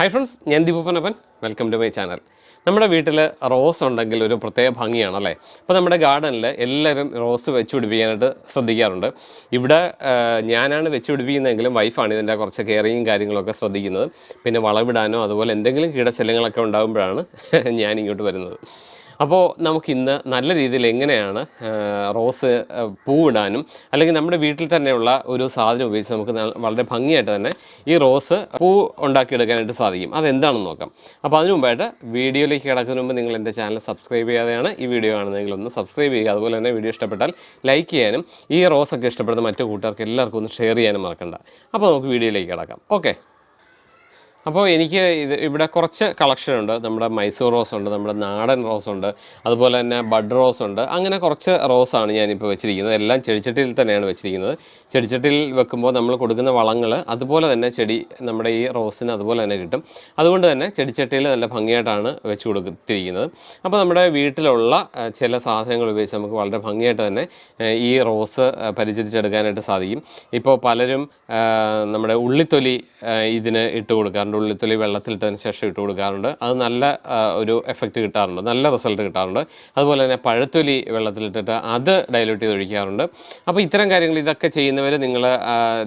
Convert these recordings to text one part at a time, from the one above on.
Hi friends ഞാൻ ദീപപ്പനപ്പൻ welcome to my channel നമ്മുടെ വീട്ടിൽ റോസ് ഉണ്ടെങ്കിൽ ഒരു പ്രത്യേക ഭംഗിയാണ് അല്ലേ? അപ്പോൾ നമ്മുടെ ഗാർഡനിൽ എല്ലാവരും റോസ് വെച്ച് പിടിപ്പിക്കാനായിട്ട് ശ്രദ്ധിക്കാറുണ്ട്. ഇവിടെ ഞാനാണ് വെച്ച് പിടിപ്പിക്കുന്നതെങ്കിലും വൈഫാണ് ഇതിന്റെ കുറച്ച് കെയറിങ്ങും കാര്യങ്ങളൊക്കെ ശ്രദ്ധിക്കുന്നത്. പിന്നെ വളവിടാനോ അതുപോലെ എന്തെങ്കിലും കീടശല്യങ്ങളൊക്കെ ഉണ്ടാകുമ്പോഴാണ് ഞാൻ ഇങ്ങോട്ട് വരുന്നത്. അപ്പോൾ നമുക്കിന്ന് നല്ല രീതിയിൽ എങ്ങനെയാണ് റോസ് പൂവിടാനും അല്ലെങ്കിൽ നമ്മുടെ വീട്ടിൽ തന്നെയുള്ള ഒരു സാധനം ഉപയോഗിച്ച് നമുക്ക് വളരെ ഭംഗിയായിട്ട് തന്നെ ഈ റോസ് പൂ ഉണ്ടാക്കിയെടുക്കാനായിട്ട് സാധിക്കും. അതെന്താണെന്ന് നോക്കാം. അപ്പോൾ അതിനു മുമ്പായിട്ട് വീഡിയോയിലേക്ക് കിടക്കുന്നതിന് മുമ്പ് നിങ്ങൾ എന്റെ ചാനൽ സബ്സ്ക്രൈബ് ചെയ്യാതെയാണ് ഈ വീഡിയോ കാണുന്നതെങ്കിൽ ഒന്ന് സബ്സ്ക്രൈബ് ചെയ്യുക. അതുപോലെ തന്നെ വീഡിയോ ഇഷ്ടപ്പെട്ടാൽ ലൈക്ക് ചെയ്യാനും ഈ റോസൊക്കെ ഇഷ്ടപ്പെടുന്ന മറ്റു കൂട്ടുകാർക്ക് എല്ലാവർക്കും ഒന്ന് ഷെയർ ചെയ്യാനും മറക്കണ്ട. അപ്പോൾ നമുക്ക് വീഡിയോയിലേക്ക് കിടക്കാം. ഓക്കെ. അപ്പോൾ എനിക്ക് ഇത് ഇവിടെ കുറച്ച് കളക്ഷൻ ഉണ്ട്. നമ്മുടെ മൈസൂർ റോസ് ഉണ്ട് നമ്മുടെ നാടൻ റോസ് ഉണ്ട് അതുപോലെ തന്നെ ബഡ് റോസ് ഉണ്ട്. അങ്ങനെ കുറച്ച് റോസാണ് ഞാനിപ്പോൾ വെച്ചിരിക്കുന്നത്. എല്ലാം ചെടിച്ചട്ടിയിൽ തന്നെയാണ് വെച്ചിരിക്കുന്നത്. ചെടിച്ചട്ടിയിൽ വെക്കുമ്പോൾ നമ്മൾ കൊടുക്കുന്ന വളങ്ങൾ അതുപോലെ തന്നെ ചെടി നമ്മുടെ ഈ റോസിന് അതുപോലെ തന്നെ കിട്ടും. അതുകൊണ്ട് തന്നെ ചെടിച്ചട്ടിയിൽ നല്ല ഭംഗിയായിട്ടാണ് വെച്ച് കൊടുത്തിരിക്കുന്നത്. അപ്പോൾ നമ്മുടെ വീട്ടിലുള്ള ചില സാധനങ്ങൾ ഉപയോഗിച്ച് നമുക്ക് വളരെ ഭംഗിയായിട്ട് തന്നെ ഈ റോസ് പരിചരിച്ചെടുക്കാനായിട്ട് സാധിക്കും. ഇപ്പോൾ പലരും നമ്മുടെ ഉള്ളിത്തൊലി ഇതിന് ഇട്ട് കൊടുക്കാറുണ്ട്. ഉള്ളിത്തൊലി വെള്ളത്തിലിട്ടതിന് ശേഷം ഇട്ട് കൊടുക്കാറുണ്ട്. അത് നല്ല ഒരു എഫക്റ്റ് കിട്ടാറുണ്ട്. നല്ല റിസൾട്ട് കിട്ടാറുണ്ട്. അതുപോലെ തന്നെ പഴത്തൊലി വെള്ളത്തിലിട്ടിട്ട് അത് ഡൈല്യൂട്ട് ചെയ്ത് ഒഴിക്കാറുണ്ട്. അപ്പോൾ ഇത്തരം കാര്യങ്ങൾ ഇതൊക്കെ ചെയ്യുന്നവർ നിങ്ങൾ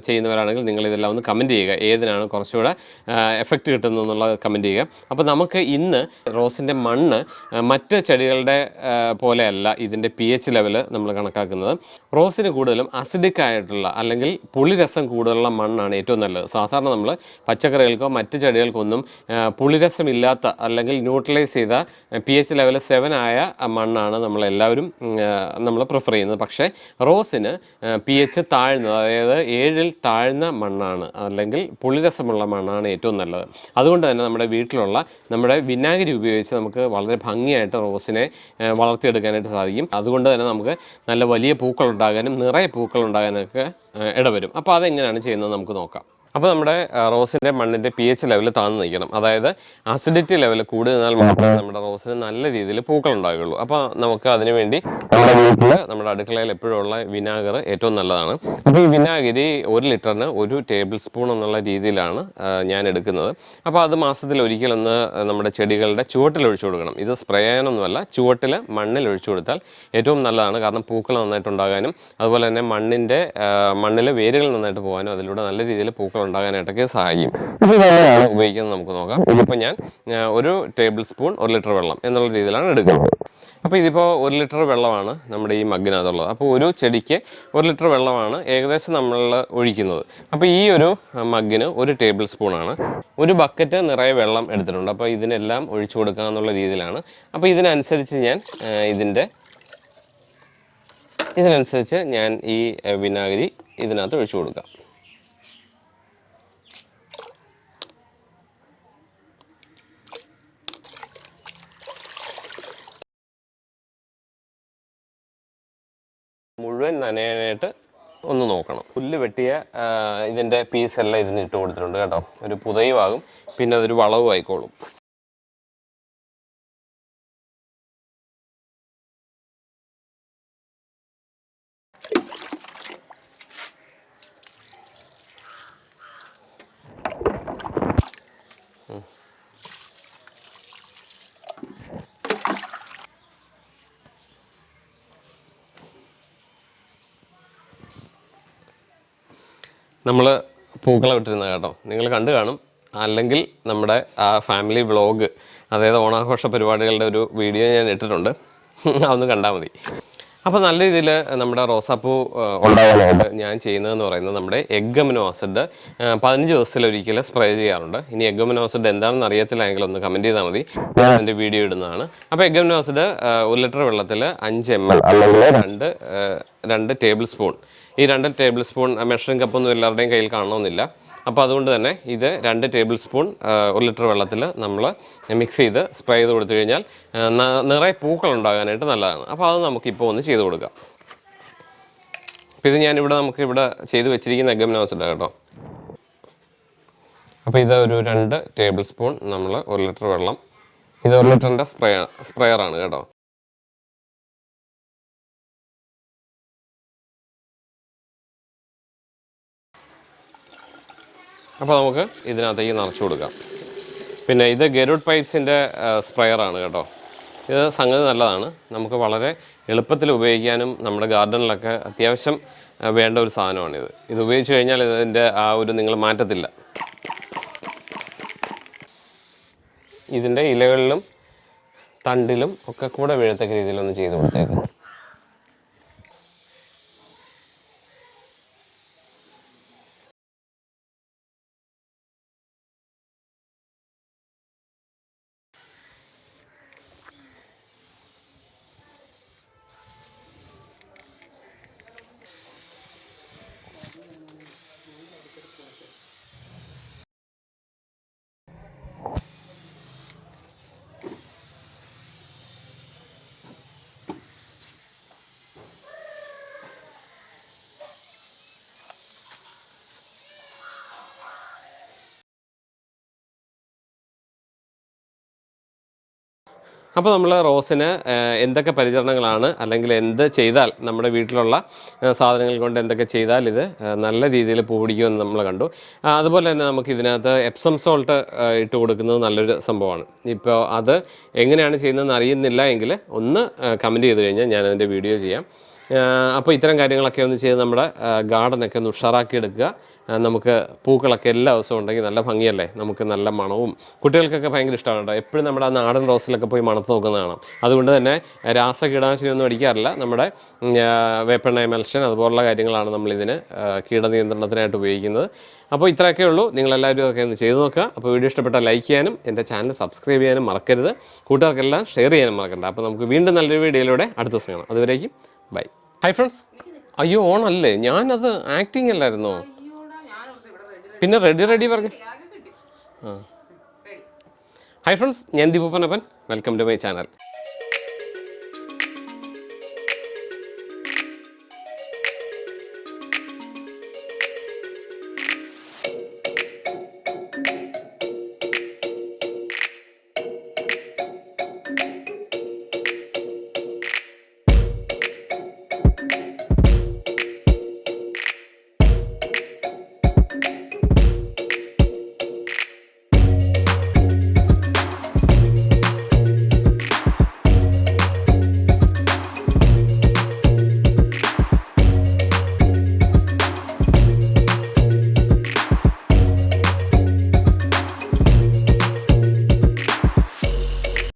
ചെയ്യുന്നവരാണെങ്കിൽ നിങ്ങൾ ഇതെല്ലാം ഒന്ന് കമന്റ് ചെയ്യുക. ഏതിനാണ് കുറച്ചുകൂടെ എഫക്റ്റ് കിട്ടുന്നത് എന്നുള്ളത് കമന്റ് ചെയ്യുക. അപ്പോൾ നമുക്ക് ഇന്ന് റോസിന്റെ മണ്ണ് മറ്റ് ചെടികളുടെ പോലെയല്ല ഇതിന്റെ പി എച്ച് ലെവൽ നമ്മൾ കണക്കാക്കുന്നത്. റോസിന് കൂടുതലും അസിഡിക് ആയിട്ടുള്ള അല്ലെങ്കിൽ പുളിരസം കൂടുതലുള്ള മണ്ണാണ് ഏറ്റവും നല്ലത്. സാധാരണ നമ്മൾ പച്ചക്കറികൾക്കോ മറ്റ് ചെടികൾക്കൊന്നും ആ, പുളിരസമില്ലാത്ത അല്ലെങ്കിൽ ന്യൂട്രലൈസ് ചെയ്ത പി എച്ച് ലെവൽ സെവൻ ആയ മണ്ണാണ് നമ്മളെല്ലാവരും നമ്മൾ പ്രിഫർ ചെയ്യുന്നത്. പക്ഷേ റോസിന് പി എച്ച് താഴ്ന്നത് അതായത് ഏഴിൽ താഴ്ന്ന മണ്ണാണ് അല്ലെങ്കിൽ പുളിരസമുള്ള മണ്ണാണ് ഏറ്റവും നല്ലത്. അതുകൊണ്ട് തന്നെ നമ്മുടെ വീട്ടിലുള്ള നമ്മുടെ വിനാഗിരി ഉപയോഗിച്ച് നമുക്ക് വളരെ ഭംഗിയായിട്ട് റോസിനെ വളർത്തിയെടുക്കാനായിട്ട് സാധിക്കും. അതുകൊണ്ട് തന്നെ നമുക്ക് നല്ല വലിയ പൂക്കൾ ഉണ്ടാകാനും നിറയെ ആ, ഇടവരും. അപ്പോൾ അതെങ്ങനെയാണ് ചെയ്യുന്നത് നമുക്ക് നോക്കാം. അപ്പോൾ നമ്മുടെ റോസിന്റെ മണ്ണിന്റെ പി എച്ച് ലെവൽ താഴ്ന്നു നിൽക്കണം. അതായത് അസിഡിറ്റി ലെവൽ കൂടുതലാൽ മാത്രമേ നമ്മുടെ റോസിന് നല്ല രീതിയിൽ പൂക്കൾ ഉണ്ടാകുകയുള്ളൂ അപ്പോൾ നമുക്ക് അതിനു വേണ്ടി നമ്മുടെ വീട്ടിൽ നമ്മുടെ അടുക്കളയിൽ എപ്പോഴും ഉള്ള വിനാഗർ ഏറ്റവും നല്ലതാണ്. അപ്പോൾ ഈ വിനാഗിരി ഒരു ലിറ്ററിന് ഒരു ടേബിൾ സ്പൂൺ എന്നുള്ള രീതിയിലാണ് ഞാൻ എടുക്കുന്നത്. അപ്പോൾ അത് മാസത്തിൽ ഒരിക്കലൊന്ന് നമ്മുടെ ചെടികളുടെ ചുവട്ടിൽ ഒഴിച്ചു കൊടുക്കണം. ഇത് സ്പ്രേ ചെയ്യാനൊന്നുമല്ല ചുവട്ടിൽ മണ്ണിൽ ഒഴിച്ചു കൊടുത്താൽ ഏറ്റവും നല്ലതാണ്. കാരണം പൂക്കൾ നന്നായിട്ട് ഉണ്ടാകാനും അതുപോലെ തന്നെ മണ്ണിന്റെ മണ്ണിലെ വേരുകൾ നന്നായിട്ട് പോകാനും അതിലൂടെ നല്ല രീതിയിൽ പൂക്കൾ ഉണ്ടാകാനായിട്ടൊക്കെ സഹായിക്കും. ഇത് ഉപയോഗിക്കുന്നത് നമുക്ക് നോക്കാം. ഇതിപ്പോൾ ഞാൻ ഒരു ടേബിൾ സ്പൂൺ ഒരു ലിറ്റർ വെള്ളം എന്നുള്ള രീതിയിലാണ് എടുക്കുന്നത്. അപ്പോൾ ഇതിപ്പോൾ ഒരു ലിറ്റർ വെള്ളമാണ് നമ്മുടെ ഈ മഗ്ഗിനകത്തുള്ളത്. അപ്പോൾ ഒരു ചെടിക്ക് ഒരു ലിറ്റർ വെള്ളമാണ് ഏകദേശം നമ്മൾ ഒഴിക്കുന്നത്. അപ്പോൾ ഈ ഒരു മഗ്ഗിന് ഒരു ടേബിൾ സ്പൂണാണ്. ഒരു ബക്കറ്റ് നിറയെ വെള്ളം എടുത്തിട്ടുണ്ട്. അപ്പോൾ ഇതിനെല്ലാം ഒഴിച്ചു കൊടുക്കുക എന്നുള്ള രീതിയിലാണ്. അപ്പോൾ ഇതിനനുസരിച്ച് ഞാൻ ഇതിന്റെ ഇതിനനുസരിച്ച് ഞാൻ ഈ വിനാഗിരി ഇതിനകത്ത് ഒഴിച്ചു കൊടുക്കാം. മുഴുവൻ നനയാനായിട്ട് ഒന്ന് നോക്കണം. പുല്ല് വെട്ടിയ ഇതിന്റെ പീസെല്ലാം ഇതിന് ഇട്ട് കൊടുത്തിട്ടുണ്ട് കേട്ടോ. ഒരു പുതയുമാകും പിന്നെ അതൊരു വളവും ആയിക്കോളും നമ്മൾ പൂക്കളം ഇട്ടിരുന്നത് കേട്ടോ. നിങ്ങൾ കണ്ടു കാണും. അല്ലെങ്കിൽ നമ്മുടെ ആ ഫാമിലി വ്ളോഗ് അതായത് ഓണാഘോഷ പരിപാടികളുടെ ഒരു വീഡിയോ ഞാൻ ഇട്ടിട്ടുണ്ട്. അതൊന്ന് കണ്ടാൽ മതി. അപ്പോൾ നല്ല രീതിയിൽ നമ്മുടെ റോസാപ്പൂ ഉണ്ടാകാനായിട്ട് ഞാൻ ചെയ്യുന്നതെന്ന് പറയുന്നത് നമ്മുടെ എഗ്ഗമിനോ ആസിഡ് പതിനഞ്ച് ദിവസത്തിലൊരിക്കൽ സ്പ്രേ ചെയ്യാറുണ്ട്. ഇനി എഗ്ഗമിനോ ആസിഡ് എന്താണെന്ന് അറിയത്തില്ലെങ്കിൽ ഒന്ന് കമന്റ് ചെയ്താൽ മതി. എന്റെ വീഡിയോ ഇടുന്നതാണ്. അപ്പോൾ എഗ്ഗമിനോ ആസിഡ് ഒരു ലിറ്റർ വെള്ളത്തിൽ അഞ്ച് എം എൽ അല്ലെങ്കിൽ രണ്ട് രണ്ട് ടേബിൾ സ്പൂൺ ഈ രണ്ട് ടേബിൾ സ്പൂൺ മെഷറിംഗ് കപ്പൊന്നും എല്ലാവരുടെയും കയ്യിൽ കാണണമെന്നില്ല. അപ്പോൾ അതുകൊണ്ട് തന്നെ ഇത് രണ്ട് ടേബിൾ സ്പൂൺ ഒരു ലിറ്റർ വെള്ളത്തിൽ നമ്മൾ മിക്സ് ചെയ്ത് സ്പ്രേ ചെയ്ത് കൊടുത്തു കഴിഞ്ഞാൽ നിറയെ പൂക്കൾ ഉണ്ടാകാനായിട്ട് നല്ലതാണ്. അപ്പോൾ അത് നമുക്കിപ്പോൾ ഒന്ന് ചെയ്ത് കൊടുക്കാം. അപ്പോൾ ഇത് ഞാനിവിടെ നമുക്ക് ഇവിടെ ചെയ്ത് വെച്ചിരിക്കുന്ന എഗമിനോസിഡ് കേട്ടോ. അപ്പോൾ ഇത് ഒരു രണ്ട് ടേബിൾ സ്പൂൺ നമ്മൾ ഒരു ലിറ്റർ വെള്ളം. ഇത് ഒരു ലിറ്ററിന്റെ സ്പ്രേ സ്പ്രെയറാണ് കേട്ടോ. അപ്പോൾ നമുക്ക് ഇതിനകത്തേക്ക് നിറച്ച് കൊടുക്കാം. പിന്നെ ഇത് ഗരുഡ് പൈപ്സിന്റെ സ്പ്രെയറാണ് കേട്ടോ. ഇത് സംഗതി നല്ലതാണ്. നമുക്ക് വളരെ എളുപ്പത്തിൽ ഉപയോഗിക്കാനും നമ്മുടെ ഗാർഡനിലൊക്കെ അത്യാവശ്യം വേണ്ട ഒരു സാധനമാണിത് ഇത്. ഉപയോഗിച്ച് കഴിഞ്ഞാൽ ഇതിന്റെ ആ ഒരു നിങ്ങൾ മാറ്റത്തില്ല. ഇതിന്റെ ഇലകളിലും തണ്ടിലും ഒക്കെ കൂടെ വീഴത്തക്ക രീതിയിലൊന്ന് ചെയ്ത് കൊടുത്തേക്കണം അപ്പോൾ നമ്മൾ റോസിന് എന്തൊക്കെ പരിചരണങ്ങളാണ് അല്ലെങ്കിൽ എന്ത് ചെയ്താൽ നമ്മുടെ വീട്ടിലുള്ള സാധനങ്ങൾ കൊണ്ട് എന്തൊക്കെ ചെയ്താൽ ഇത് നല്ല രീതിയിൽ പൂ പിടിക്കുമെന്ന് നമ്മൾ കണ്ടു. അതുപോലെ തന്നെ നമുക്ക് ഇതിനകത്ത് എപ്സം സോൾട്ട് ഇട്ട് കൊടുക്കുന്നത് നല്ലൊരു സംഭവമാണ്. ഇപ്പോൾ അത് എങ്ങനെയാണ് ചെയ്യുന്നതെന്ന് അറിയുന്നില്ല എങ്കിൽ ഒന്ന് കമന്റ് ചെയ്ത് കഴിഞ്ഞാൽ ഞാൻ അതിന്റെ വീഡിയോ ചെയ്യാം. അപ്പോൾ ഇത്തരം കാര്യങ്ങളൊക്കെ ഒന്ന് ചെയ്ത് നമ്മുടെ ഗാർഡനൊക്കെ ഒന്ന് ഉഷാറാക്കി എടുക്കുക. നമുക്ക് പൂക്കളൊക്കെ എല്ലാ ദിവസവും ഉണ്ടെങ്കിൽ നല്ല ഭംഗിയല്ലേ? നമുക്ക് നല്ല മണവും. കുട്ടികൾക്കൊക്കെ ഭയങ്കര ഇഷ്ടമാണ് കേട്ടോ. എപ്പോഴും നമ്മുടെ ആ നാടൻ റോസിലൊക്കെ പോയി മണത്ത് നോക്കുന്നതാണ് കാണാം. അതുകൊണ്ട് തന്നെ രാസ ഒന്നും അടിക്കാറില്ല. നമ്മുടെ വേപ്പെണ്ണ എമൽഷൻ അതുപോലുള്ള കാര്യങ്ങളാണ് നമ്മളിതിന് കീടനിയന്ത്രണത്തിനായിട്ട് ഉപയോഗിക്കുന്നത്. അപ്പോൾ ഇത്രയൊക്കെ ഉള്ളൂ. നിങ്ങളെല്ലാവരും ഒക്കെ ഒന്ന് ചെയ്തു നോക്കുക. അപ്പോൾ വീഡിയോ ഇഷ്ടപ്പെട്ടാൽ ലൈക്ക് ചെയ്യാനും എന്റെ ചാനൽ സബ്സ്ക്രൈബ് ചെയ്യാനും മറക്കരുത്. കൂട്ടുകാർക്കെല്ലാം ഷെയർ ചെയ്യാനും മറക്കണ്ട. അപ്പോൾ നമുക്ക് വീണ്ടും നല്ലൊരു വീഡിയോയിലൂടെ അടുത്ത ദിവസം കാണാം. അതുവരേക്കും ബൈ. Hi friends. അയ്യോ ഓണല്ലേ ഞാനത് ആക്ടിങ് അല്ലായിരുന്നോ? പിന്നെ റെഡി റെഡി പറഞ്ഞു. ആ. ഹായ് ഫ്രണ്ട്സ് ഞാൻ ദീപപ്പനപ്പൻ വെൽക്കം ടു മൈ ചാനൽ